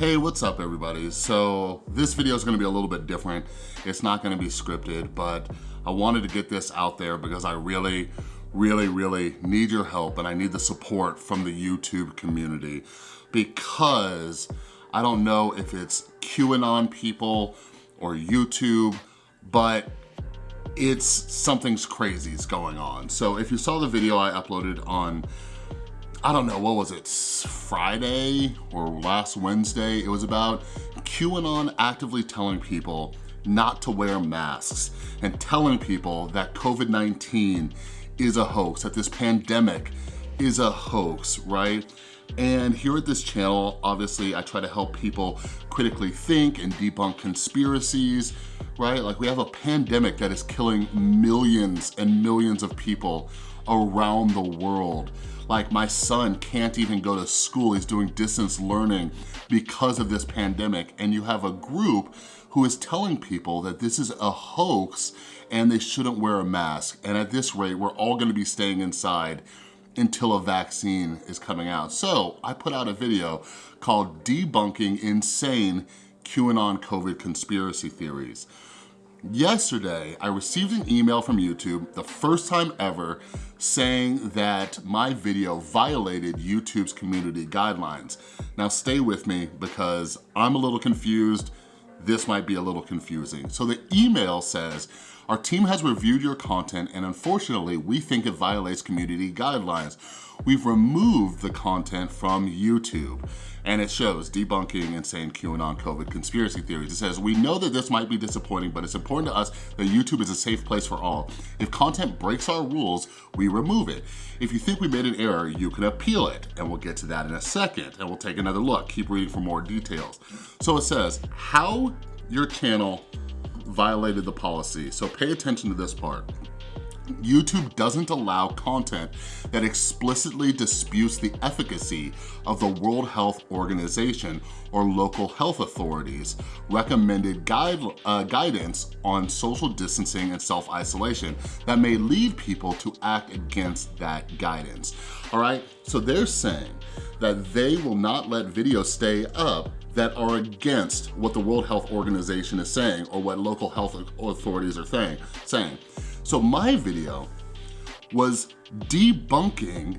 Hey, what's up everybody? So this video is gonna be a little bit different. It's not gonna be scripted, but I wanted to get this out there because I really, really, really need your help and I need the support from the YouTube community because I don't know if it's QAnon people or YouTube, but it's something's crazy is going on. So if you saw the video I uploaded on I don't know, what was it, Friday or last Wednesday? It was about QAnon actively telling people not to wear masks and telling people that COVID-19 is a hoax, that this pandemic is a hoax, right? And here at this channel, obviously I try to help people critically think and debunk conspiracies, right? Like we have a pandemic that is killing millions and millions of people around the world. Like my son can't even go to school. He's doing distance learning because of this pandemic. And you have a group who is telling people that this is a hoax and they shouldn't wear a mask. And at this rate, we're all gonna be staying inside until a vaccine is coming out. So I put out a video called Debunking Insane QAnon COVID Conspiracy Theories. Yesterday, I received an email from YouTube, the first time ever, saying that my video violated YouTube's community guidelines. Now stay with me because I'm a little confused. This might be a little confusing. So the email says, our team has reviewed your content and unfortunately, we think it violates community guidelines. We've removed the content from YouTube and it shows debunking insane QAnon COVID conspiracy theories. It says, we know that this might be disappointing, but it's important to us that YouTube is a safe place for all. If content breaks our rules, we remove it. If you think we made an error, you can appeal it, and we'll get to that in a second, and we'll take another look. Keep reading for more details. So it says, how your channel violated the policy. So pay attention to this part. YouTube doesn't allow content that explicitly disputes the efficacy of the World Health Organization or local health authorities recommended guide, uh, guidance on social distancing and self-isolation that may lead people to act against that guidance. All right, so they're saying that they will not let videos stay up that are against what the World Health Organization is saying or what local health authorities are saying. So my video was debunking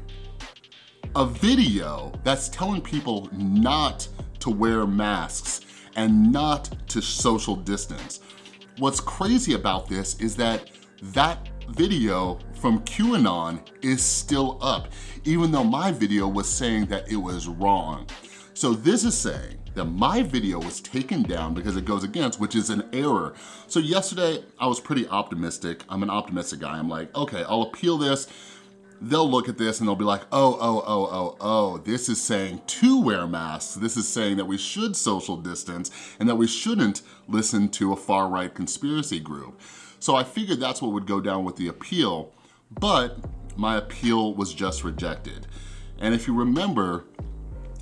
a video that's telling people not to wear masks and not to social distance. What's crazy about this is that that video from QAnon is still up, even though my video was saying that it was wrong. So this is saying that my video was taken down because it goes against, which is an error. So yesterday, I was pretty optimistic. I'm an optimistic guy. I'm like, okay, I'll appeal this. They'll look at this and they'll be like, oh, oh, oh, oh, oh, this is saying to wear masks. This is saying that we should social distance and that we shouldn't listen to a far-right conspiracy group. So I figured that's what would go down with the appeal, but my appeal was just rejected. And if you remember,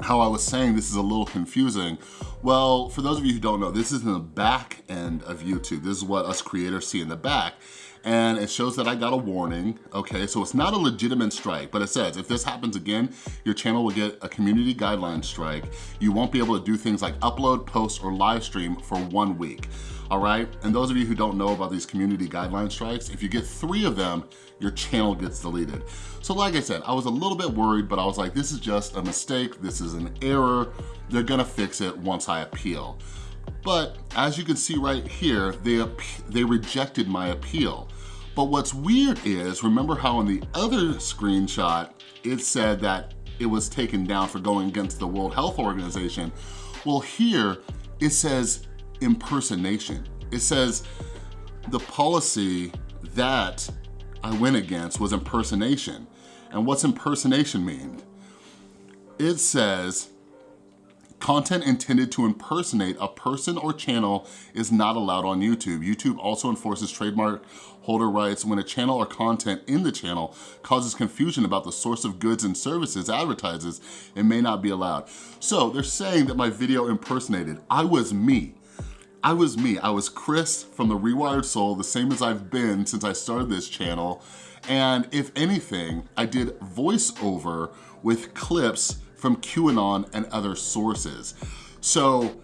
how I was saying this is a little confusing. Well, for those of you who don't know, this is in the back end of YouTube. This is what us creators see in the back. And it shows that I got a warning, okay? So it's not a legitimate strike, but it says, if this happens again, your channel will get a community guideline strike. You won't be able to do things like upload, post, or live stream for one week all right? And those of you who don't know about these community guideline strikes, if you get three of them, your channel gets deleted. So like I said, I was a little bit worried, but I was like, this is just a mistake, this is an error, they're gonna fix it once I appeal. But as you can see right here, they, they rejected my appeal. But what's weird is, remember how in the other screenshot, it said that it was taken down for going against the World Health Organization? Well here, it says impersonation. It says the policy that I went against was impersonation. And what's impersonation mean? It says Content intended to impersonate a person or channel is not allowed on YouTube. YouTube also enforces trademark holder rights when a channel or content in the channel causes confusion about the source of goods and services advertises, it may not be allowed. So they're saying that my video impersonated. I was me. I was me. I was Chris from The Rewired Soul, the same as I've been since I started this channel. And if anything, I did voiceover with clips from QAnon and other sources. So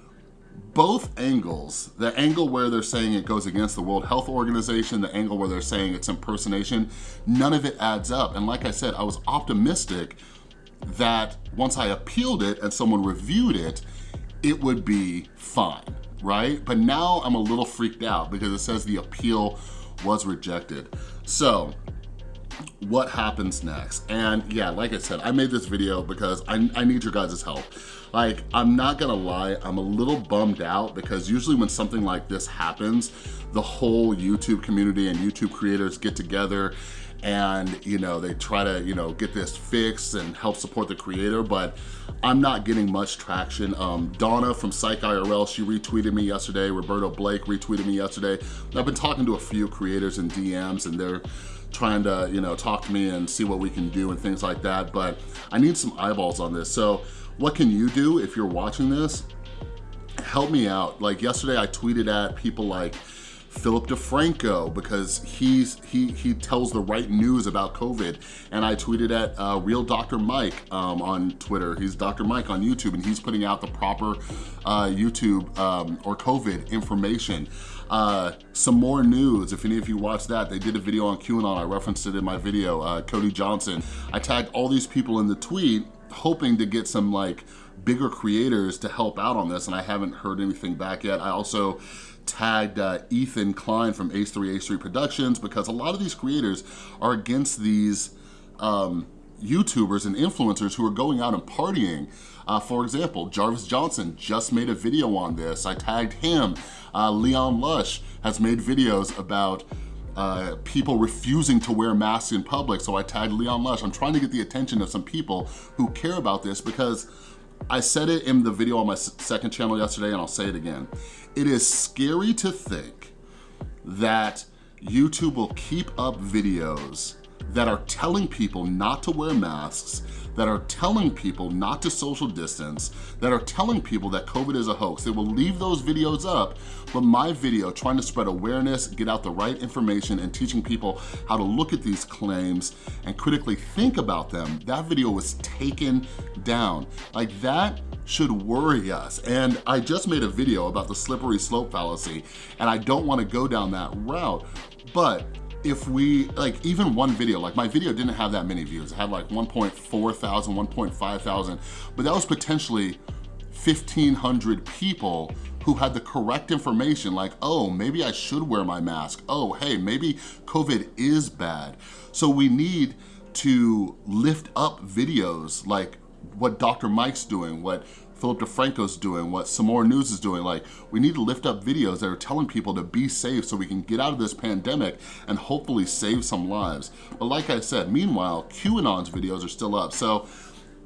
both angles, the angle where they're saying it goes against the World Health Organization, the angle where they're saying it's impersonation, none of it adds up. And like I said, I was optimistic that once I appealed it and someone reviewed it, it would be fine, right? But now I'm a little freaked out because it says the appeal was rejected. So what happens next? And yeah, like I said, I made this video because I, I need your guys' help. Like, I'm not gonna lie, I'm a little bummed out because usually when something like this happens, the whole YouTube community and YouTube creators get together and you know they try to you know get this fixed and help support the creator but I'm not getting much traction um, Donna from Psych IRL she retweeted me yesterday Roberto Blake retweeted me yesterday I've been talking to a few creators in DMs and they're trying to you know talk to me and see what we can do and things like that but I need some eyeballs on this. So what can you do if you're watching this? Help me out. Like yesterday I tweeted at people like Philip DeFranco because he's he he tells the right news about COVID. And I tweeted at uh, Real Dr. Mike um, on Twitter. He's Dr. Mike on YouTube and he's putting out the proper uh, YouTube um, or COVID information. Uh, some more news, if any of you watched that, they did a video on QAnon, I referenced it in my video, uh, Cody Johnson. I tagged all these people in the tweet hoping to get some like bigger creators to help out on this and I haven't heard anything back yet. I also tagged uh, Ethan Klein from H3 H3 Productions because a lot of these creators are against these um, YouTubers and influencers who are going out and partying. Uh, for example, Jarvis Johnson just made a video on this. I tagged him. Uh, Leon Lush has made videos about uh, people refusing to wear masks in public. So I tagged Leon Lush. I'm trying to get the attention of some people who care about this because I said it in the video on my second channel yesterday and I'll say it again. It is scary to think that YouTube will keep up videos that are telling people not to wear masks, that are telling people not to social distance, that are telling people that COVID is a hoax. They will leave those videos up, but my video trying to spread awareness, get out the right information, and teaching people how to look at these claims and critically think about them, that video was taken down. Like that should worry us. And I just made a video about the slippery slope fallacy, and I don't wanna go down that route, but if we, like even one video, like my video didn't have that many views. It had like 1.4 thousand, 1.5 thousand, but that was potentially 1,500 people who had the correct information like, oh, maybe I should wear my mask. Oh, hey, maybe COVID is bad. So we need to lift up videos like what Dr. Mike's doing, what Philip DeFranco's doing, what Some More News is doing. Like, we need to lift up videos that are telling people to be safe so we can get out of this pandemic and hopefully save some lives. But like I said, meanwhile, QAnon's videos are still up. So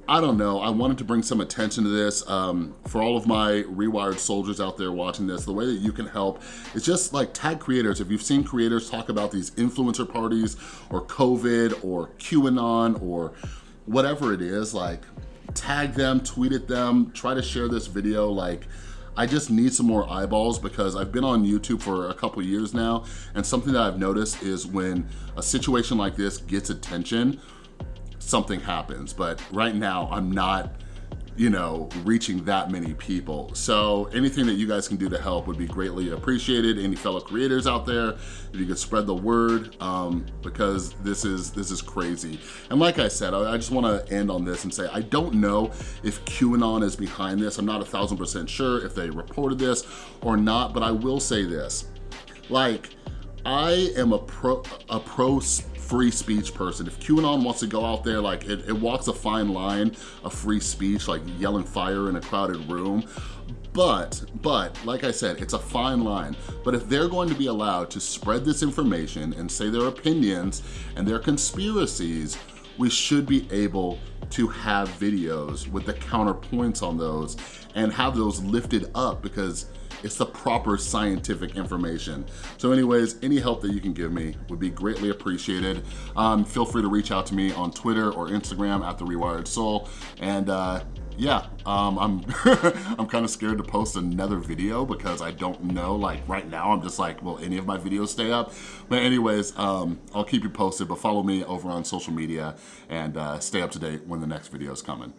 I don't know, I wanted to bring some attention to this. Um, for all of my Rewired soldiers out there watching this, the way that you can help is just like tag creators. If you've seen creators talk about these influencer parties or COVID or QAnon or whatever it is, like tag them, tweet at them, try to share this video. Like, I just need some more eyeballs because I've been on YouTube for a couple years now and something that I've noticed is when a situation like this gets attention, something happens. But right now, I'm not you know, reaching that many people. So anything that you guys can do to help would be greatly appreciated. Any fellow creators out there, if you could spread the word, um, because this is this is crazy. And like I said, I, I just wanna end on this and say, I don't know if QAnon is behind this. I'm not a thousand percent sure if they reported this or not, but I will say this. Like, I am a pro, a pro free speech person. If QAnon wants to go out there, like it, it walks a fine line of free speech, like yelling fire in a crowded room. But, but, like I said, it's a fine line. But if they're going to be allowed to spread this information and say their opinions and their conspiracies, we should be able to have videos with the counterpoints on those and have those lifted up because it's the proper scientific information. So anyways, any help that you can give me would be greatly appreciated. Um, feel free to reach out to me on Twitter or Instagram at The Rewired Soul. And uh, yeah, um, I'm I'm kind of scared to post another video because I don't know, like right now, I'm just like, will any of my videos stay up? But anyways, um, I'll keep you posted, but follow me over on social media and uh, stay up to date when the next video is coming.